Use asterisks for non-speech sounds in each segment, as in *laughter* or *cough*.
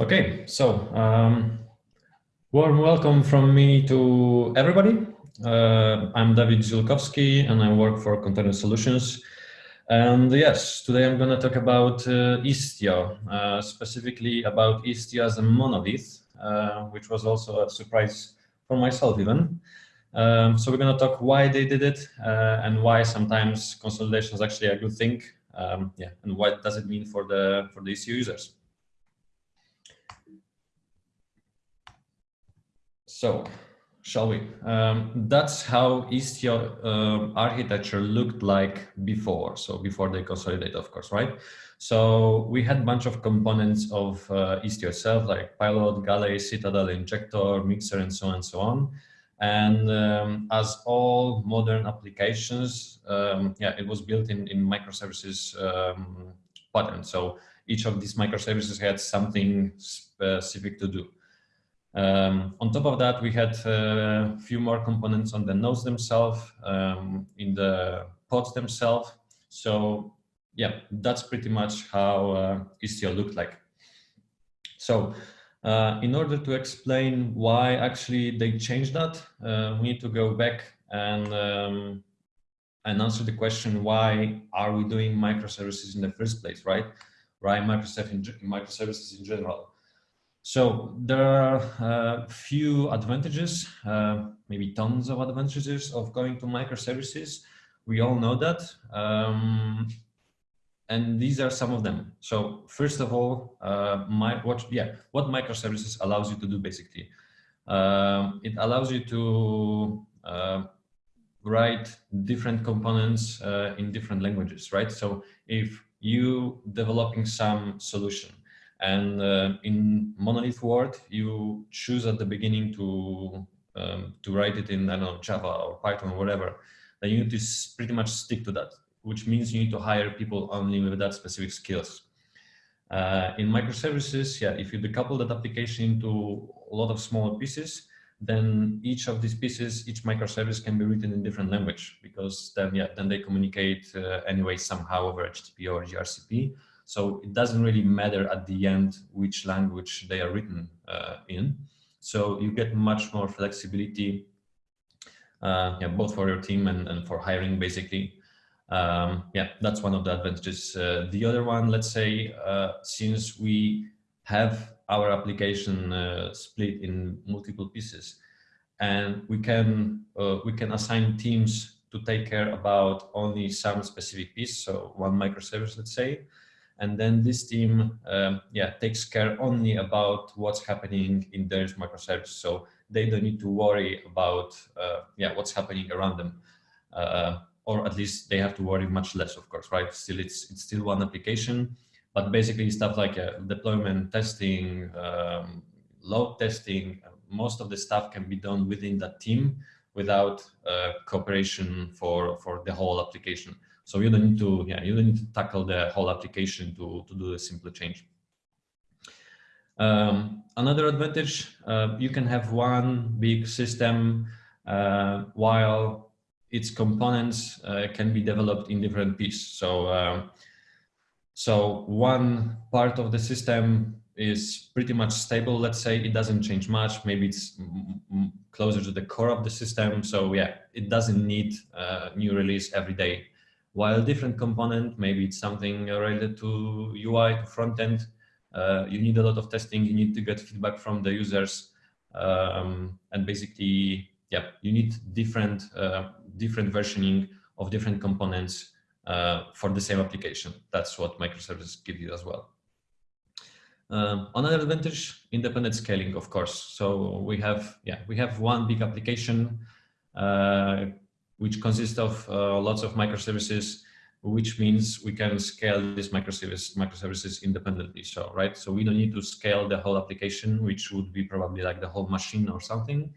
Okay, so um, warm welcome from me to everybody. Uh, I'm David Zielkowski and I work for Container Solutions. And yes, today I'm going to talk about uh, Istio, uh, specifically about Istio as a monolith, uh, which was also a surprise for myself even. Um, so we're going to talk why they did it uh, and why sometimes consolidation is actually a good thing. Um, yeah, and what does it mean for the for the Istio users. So, shall we? Um, that's how Istio uh, architecture looked like before. So before they consolidate, of course, right? So we had a bunch of components of uh, Istio itself, like Pilot, Galley, Citadel, Injector, Mixer, and so on and so on. And um, as all modern applications, um, yeah, it was built in, in microservices um, pattern. So each of these microservices had something specific to do. Um, on top of that, we had a uh, few more components on the nodes themselves, um, in the pods themselves. So yeah, that's pretty much how uh, Istio looked like. So uh, in order to explain why actually they changed that, uh, we need to go back and um, and answer the question why are we doing microservices in the first place, right? Right, microservices in general. So there are a uh, few advantages, uh, maybe tons of advantages of going to microservices. We all know that. Um, and these are some of them. So first of all, uh, my, what, yeah, what microservices allows you to do basically? Um, it allows you to uh, write different components uh, in different languages, right? So if you developing some solution and uh, in monolith word, you choose at the beginning to um, to write it in I don't know Java or Python or whatever. Then you need to pretty much stick to that, which means you need to hire people only with that specific skills. Uh, in microservices, yeah, if you decouple that application into a lot of smaller pieces, then each of these pieces, each microservice can be written in different language because then, yeah, then they communicate uh, anyway somehow over HTTP or gRPC. So it doesn't really matter at the end which language they are written uh, in. So you get much more flexibility, uh, yeah, both for your team and, and for hiring basically. Um, yeah, that's one of the advantages. Uh, the other one, let's say, uh, since we have our application uh, split in multiple pieces, and we can uh, we can assign teams to take care about only some specific piece, so one microservice, let's say, and then this team um, yeah takes care only about what's happening in their microservice so they don't need to worry about uh, yeah what's happening around them. Uh, or at least they have to worry much less of course right? Still it's it's still one application but basically stuff like uh, deployment testing um, load testing most of the stuff can be done within that team without uh, cooperation for for the whole application so you don't need to, yeah, you don't need to tackle the whole application to, to do a simple change. Um, another advantage, uh, you can have one big system uh, while its components uh, can be developed in different pieces. So, um, so one part of the system is pretty much stable. Let's say it doesn't change much. Maybe it's closer to the core of the system. So yeah, it doesn't need a new release every day while different component, maybe it's something related to UI, to front end, uh, you need a lot of testing, you need to get feedback from the users. Um, and basically, yeah, you need different, uh, different versioning of different components uh, for the same application. That's what microservices give you as well. Um, another advantage, independent scaling, of course. So we have, yeah, we have one big application uh, which consists of uh, lots of microservices, which means we can scale these microservice, microservices independently. So, right, so we don't need to scale the whole application, which would be probably like the whole machine or something.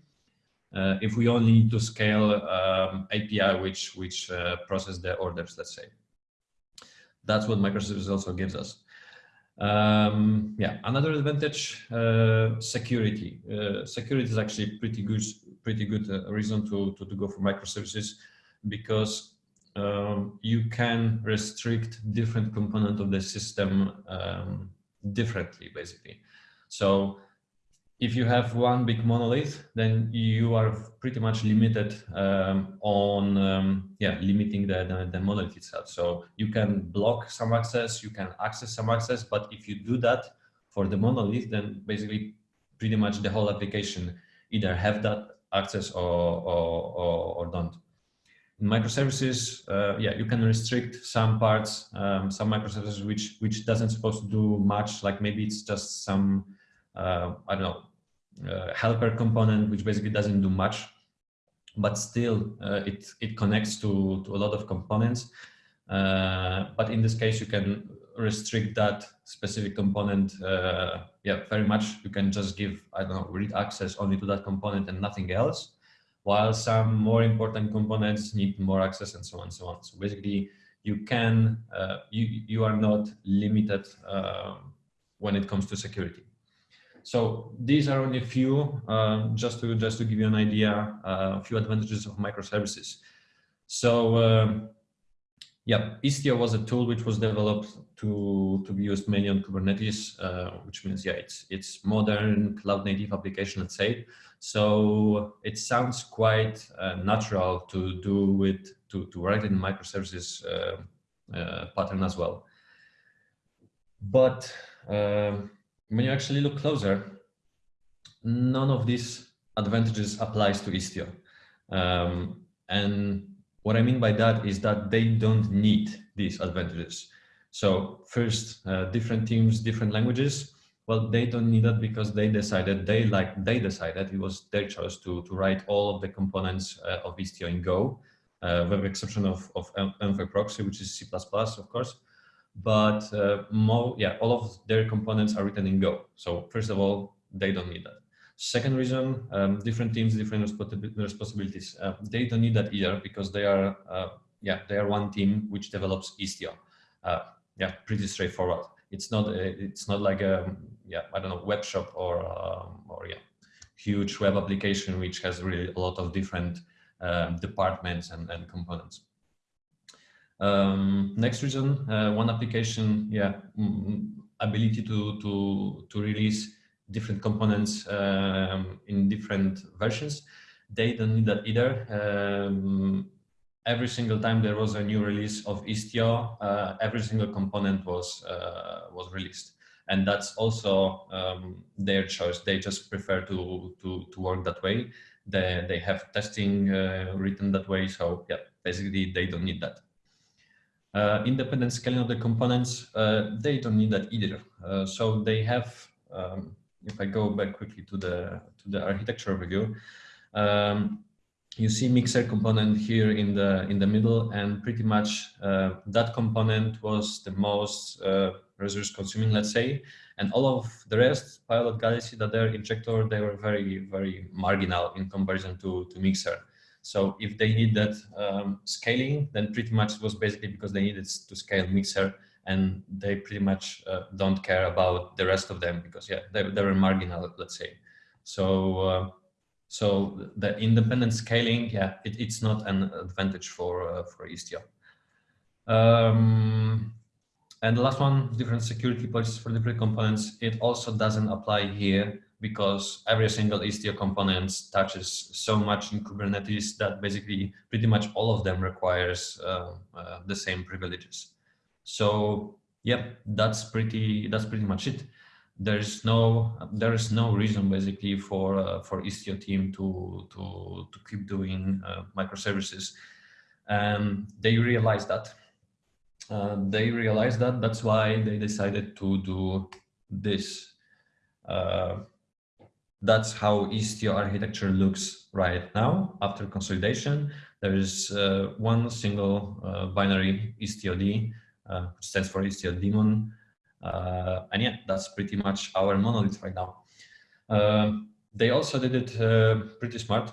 Uh, if we only need to scale um, API, which which uh, process the orders, let's say. That's what microservices also gives us. Um, yeah, another advantage, uh, security. Uh, security is actually pretty good, pretty good uh, reason to, to, to, go for microservices because um, you can restrict different component of the system um, differently, basically. So if you have one big monolith, then you are pretty much limited um, on um, yeah limiting the, the, the monolith itself. So you can block some access, you can access some access, but if you do that for the monolith, then basically pretty much the whole application either have that access or or, or, or don't. In microservices, uh, yeah, you can restrict some parts, um, some microservices which which doesn't supposed to do much. Like maybe it's just some uh, I don't know uh, helper component which basically doesn't do much, but still uh, it it connects to to a lot of components. Uh, but in this case, you can restrict that specific component. Uh, yeah, very much. You can just give I don't know read access only to that component and nothing else. While some more important components need more access and so on and so on. So basically, you can uh, you you are not limited um, when it comes to security. So these are only a few, um, just to just to give you an idea, uh, a few advantages of microservices. So um, yeah, Istio was a tool which was developed to to be used mainly on Kubernetes, uh, which means yeah, it's it's modern cloud native application, let's say. So it sounds quite uh, natural to do with to to write in microservices uh, uh pattern as well. But um, when you actually look closer, none of these advantages applies to Istio. Um, and what I mean by that is that they don't need these advantages. So first, uh, different teams, different languages. Well, they don't need that because they decided they like they decided it was their choice to to write all of the components uh, of Istio in Go, uh, with the exception of of proxy, which is C++, of course but uh, more, yeah, all of their components are written in Go. So first of all, they don't need that. Second reason, um, different teams, different responsibilities. Uh, they don't need that either because they are, uh, yeah, they are one team which develops Istio. Uh, yeah, pretty straightforward. It's not, uh, it's not like a, yeah, I don't know, web shop or, um, or yeah, huge web application which has really a lot of different um, departments and, and components. Um, next reason, uh, one application, yeah, ability to, to, to release different components um, in different versions. They don't need that either. Um, every single time there was a new release of Istio, uh, every single component was, uh, was released. And that's also um, their choice. They just prefer to, to, to work that way. They, they have testing uh, written that way. So yeah, basically they don't need that. Uh, independent scaling of the components, uh, they don't need that either. Uh, so they have, um, if I go back quickly to the to the architecture review, um, you see mixer component here in the in the middle, and pretty much uh, that component was the most uh, resource consuming, let's say, and all of the rest, Pilot Galley, that they're injector, they were very very marginal in comparison to to mixer. So if they need that um, scaling, then pretty much was basically because they needed to scale Mixer and they pretty much uh, don't care about the rest of them because yeah, they, they were marginal, let's say. So, uh, so the independent scaling, yeah, it, it's not an advantage for, uh, for Istio. Um, and the last one, different security policies for different components. It also doesn't apply here because every single Istio component touches so much in Kubernetes that basically pretty much all of them requires uh, uh, the same privileges. So yeah, that's pretty that's pretty much it. There's no there is no reason basically for uh, for Istio team to to to keep doing uh, microservices. Um, they realized that. Uh, they realized that. That's why they decided to do this uh, that's how Istio architecture looks right now after consolidation. There is uh, one single uh, binary IstioD, uh, which stands for Istio daemon. Uh, and yeah, that's pretty much our monolith right now. Uh, they also did it uh, pretty smart.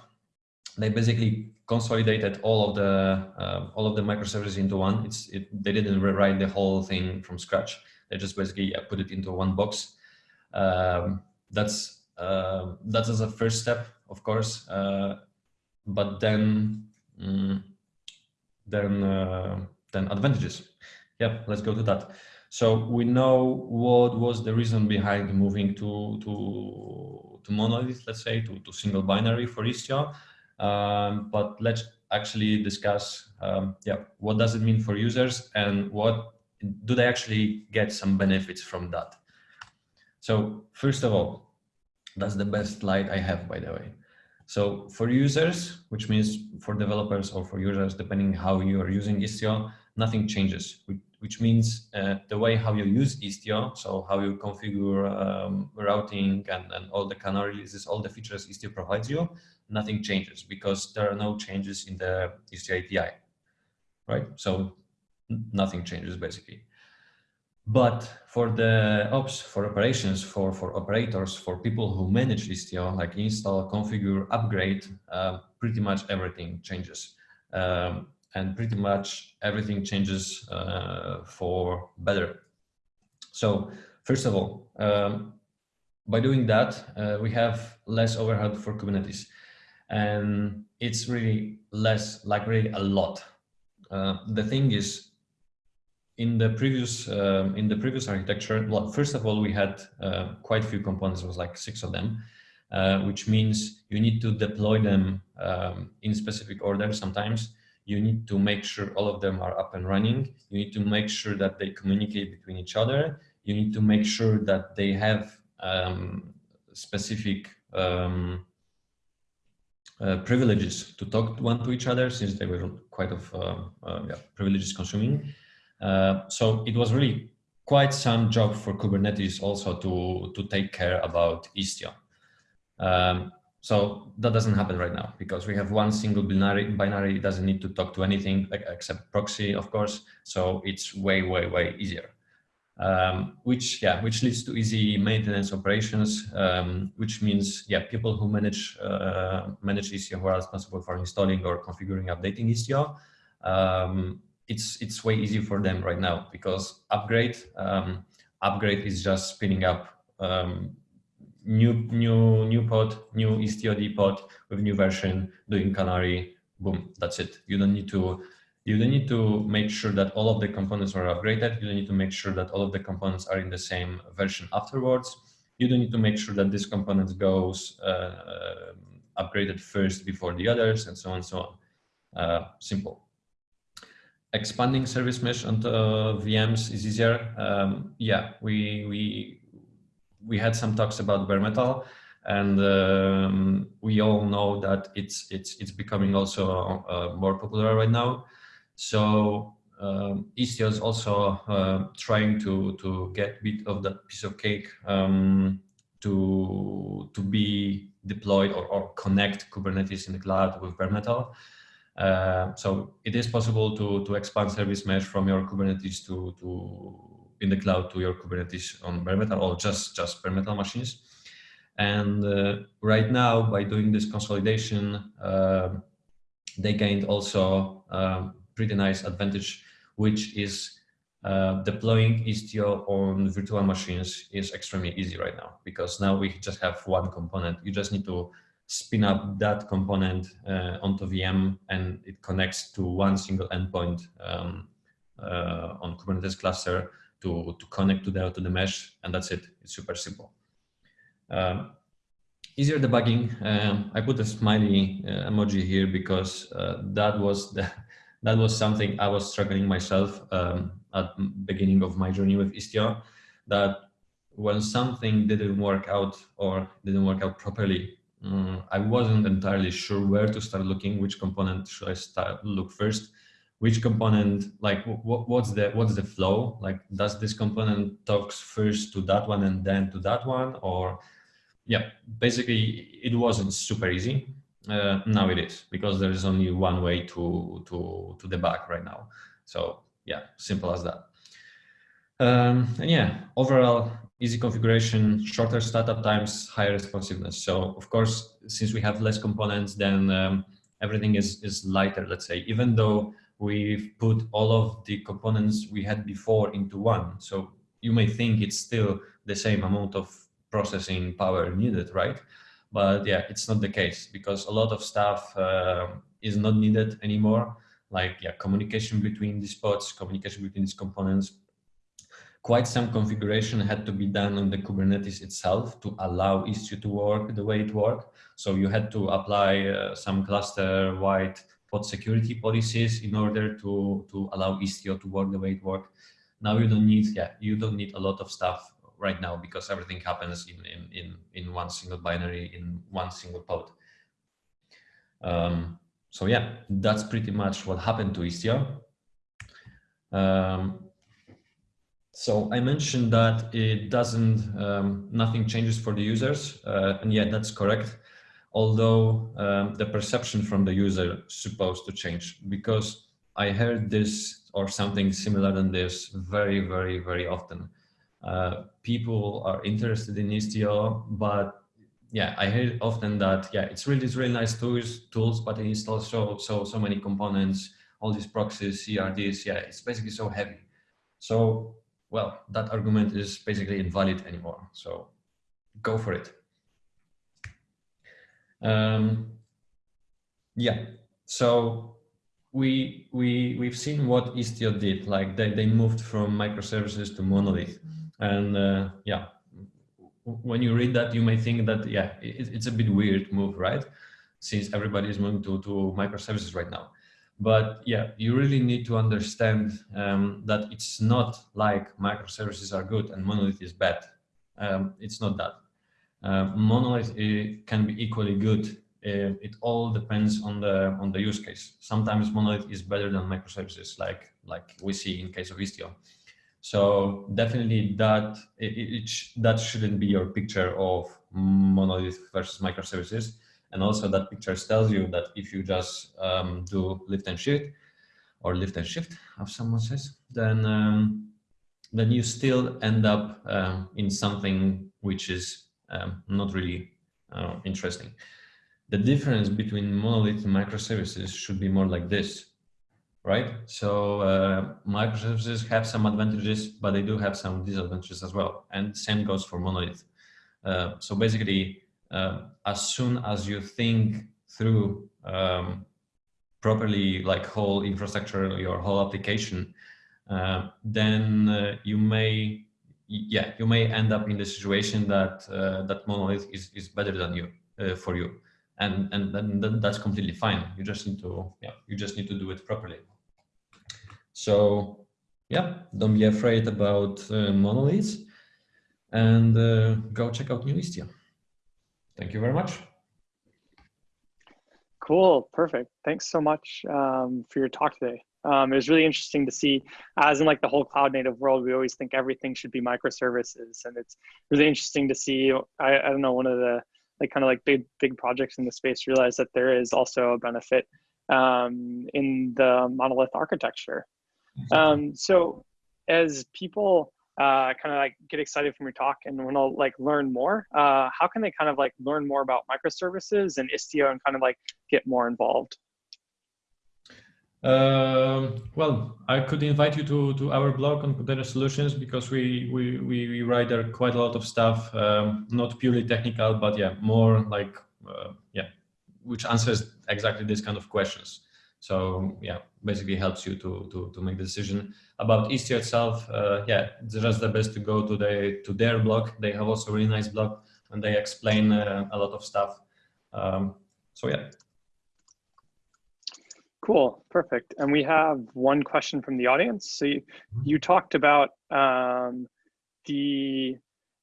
They basically consolidated all of the all of the microservices into one. It's it, they didn't rewrite the whole thing from scratch. They just basically put it into one box. Um, that's uh, that is a first step, of course. Uh, but then, um, then, uh, then advantages. Yep, let's go to that. So we know what was the reason behind moving to to to monolith, let's say, to, to single binary for Istio. Um, but let's actually discuss, um, yeah, what does it mean for users and what do they actually get some benefits from that? So first of all, that's the best slide I have, by the way. So for users, which means for developers or for users, depending how you are using Istio, nothing changes, which means uh, the way how you use Istio, so how you configure um, routing and, and all the canary releases, all the features Istio provides you, nothing changes because there are no changes in the Istio API, right? So nothing changes basically. But for the ops, for operations, for, for operators, for people who manage Istio, like install, configure, upgrade, uh, pretty much everything changes. Um, and pretty much everything changes uh, for better. So first of all, um, by doing that, uh, we have less overhead for Kubernetes. And it's really less, like really a lot. Uh, the thing is, in the previous um, in the previous architecture, well, first of all, we had uh, quite a few components. It was like six of them, uh, which means you need to deploy them um, in specific order. Sometimes you need to make sure all of them are up and running. You need to make sure that they communicate between each other. You need to make sure that they have um, specific um, uh, privileges to talk one to each other since they were quite of uh, uh, yeah, privileges consuming. Uh, so it was really quite some job for Kubernetes also to, to take care about Istio. Um, so that doesn't happen right now because we have one single binary, binary doesn't need to talk to anything except proxy, of course. So it's way, way, way easier. Um, which, yeah, which leads to easy maintenance operations, um, which means, yeah, people who manage uh, manage Istio who are responsible for installing or configuring, updating Istio, um, it's it's way easier for them right now because upgrade um, upgrade is just spinning up um, new new new pod, new IstioD pod with new version, doing Canary, boom, that's it. You don't need to you don't need to make sure that all of the components are upgraded. You don't need to make sure that all of the components are in the same version afterwards. You don't need to make sure that this component goes uh, upgraded first before the others and so on and so on. Uh, simple expanding service mesh onto uh, VMs is easier. Um, yeah, we we we had some talks about bare metal, and um, we all know that it's it's it's becoming also uh, more popular right now. So um, Istio is also uh, trying to to get bit of that piece of cake um, to to be deployed or, or connect Kubernetes in the cloud with bare metal. Uh, so it is possible to, to expand service mesh from your Kubernetes to, to in the cloud to your Kubernetes on bare metal or just, just bare metal machines. And uh, right now, by doing this consolidation, uh, they gained also um, pretty nice advantage, which is uh, deploying Istio on virtual machines is extremely easy right now because now we just have one component. You just need to spin up that component uh, onto VM and it connects to one single endpoint um, uh, on Kubernetes cluster to, to connect to the, to the mesh and that's it. It's super simple. Um, easier debugging. Um, I put a smiley uh, emoji here because uh, that was the, *laughs* that was something I was struggling myself um, at beginning of my journey with Istio that when something didn't work out or didn't work out properly um, I wasn't entirely sure where to start looking, which component should I start look first, which component, like what, what's the what's the flow? Like does this component talks first to that one and then to that one? Or yeah, basically it wasn't super easy. Uh, now it is because there is only one way to to to debug right now. So yeah, simple as that. Um, and yeah, overall easy configuration, shorter startup times, higher responsiveness. So of course, since we have less components, then um, everything is, is lighter, let's say, even though we've put all of the components we had before into one. So you may think it's still the same amount of processing power needed, right? But yeah, it's not the case because a lot of stuff uh, is not needed anymore. Like yeah, communication between these pods, communication between these components, quite some configuration had to be done on the Kubernetes itself to allow Istio to work the way it worked. So you had to apply uh, some cluster-wide pod security policies in order to, to allow Istio to work the way it worked. Now you don't need, yeah, you don't need a lot of stuff right now because everything happens in, in, in, in one single binary, in one single pod. Um, so yeah, that's pretty much what happened to Istio. Um, so I mentioned that it doesn't, um, nothing changes for the users. Uh, and yeah, that's correct. Although um, the perception from the user is supposed to change because I heard this or something similar than this very, very, very often. Uh, people are interested in Istio, but yeah, I hear often that yeah, it's really, it's really nice tools, tools, but it installs so, so, so many components, all these proxies, CRDs. Yeah, it's basically so heavy. So well, that argument is basically invalid anymore. So go for it. Um, yeah, so we we we've seen what Istio did. Like they they moved from microservices to monolith, and uh, yeah, when you read that, you may think that yeah, it, it's a bit weird move, right? Since everybody is moving to to microservices right now. But yeah, you really need to understand um, that it's not like microservices are good and monolith is bad. Um, it's not that. Uh, monolith can be equally good. Uh, it all depends on the on the use case. Sometimes monolith is better than microservices, like like we see in case of Istio. So definitely that it, it, that shouldn't be your picture of monolith versus microservices. And also that picture tells you that if you just um, do lift and shift or lift and shift, as someone says, then um, then you still end up um, in something which is um, not really uh, interesting. The difference between monolith and microservices should be more like this, right? So uh, microservices have some advantages, but they do have some disadvantages as well. And same goes for monolith. Uh, so basically, uh, as soon as you think through um, properly like whole infrastructure, your whole application, uh, then uh, you may, yeah, you may end up in the situation that uh, that monolith is, is better than you uh, for you. And, and then, that's completely fine. You just need to, yeah, you just need to do it properly. So yeah, don't be afraid about uh, monoliths and go check out New Istio. Thank you very much. Cool, perfect. Thanks so much um, for your talk today. Um, it was really interesting to see, as in like the whole cloud native world, we always think everything should be microservices, and it's really interesting to see. I, I don't know one of the like kind of like big big projects in the space realize that there is also a benefit um, in the monolith architecture. Um, so as people uh, kind of like get excited from your talk and want to like learn more, uh, how can they kind of like learn more about microservices and Istio and kind of like get more involved? Uh, well, I could invite you to, to our blog on Container Solutions because we, we, we, we write there quite a lot of stuff, um, not purely technical, but yeah, more like, uh, yeah, which answers exactly this kind of questions. So yeah, basically helps you to, to, to make the decision about Istio itself, uh, yeah, it's just the best to go to the to their blog. They have also a really nice blog and they explain uh, a lot of stuff. Um, so yeah. Cool, perfect. And we have one question from the audience. So you, you talked about um, the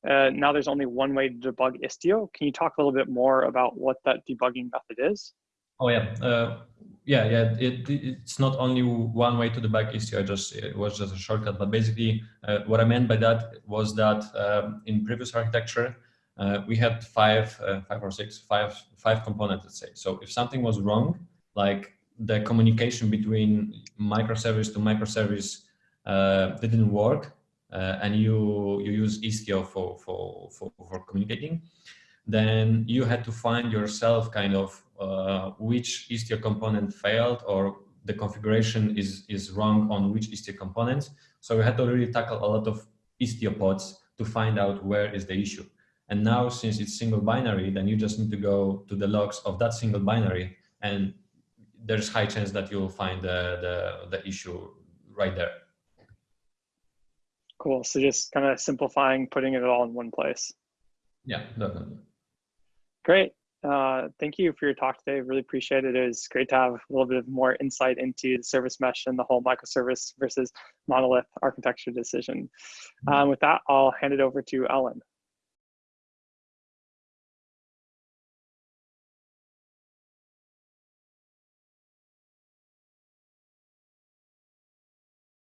uh, now there's only one way to debug Istio. Can you talk a little bit more about what that debugging method is? Oh yeah, uh, yeah, yeah. It, it's not only one way to debug Istio. I just it was just a shortcut, but basically, uh, what I meant by that was that um, in previous architecture, uh, we had five, uh, five or six, five, five components. Let's say. So if something was wrong, like the communication between microservice to microservice uh, didn't work, uh, and you you use Istio for for for, for communicating, then you had to find yourself kind of uh, which Istio component failed or the configuration is, is wrong on which Istio components. So we had to really tackle a lot of Istio pods to find out where is the issue. And now since it's single binary, then you just need to go to the logs of that single binary and there's high chance that you'll find the, the, the issue right there. Cool. So just kind of simplifying, putting it all in one place. Yeah, definitely. Great. Uh, thank you for your talk today. Really appreciate it. It was great to have a little bit of more insight into the service mesh and the whole microservice versus monolith architecture decision. Mm-hmm. Um, with that, I'll hand it over to Ellen.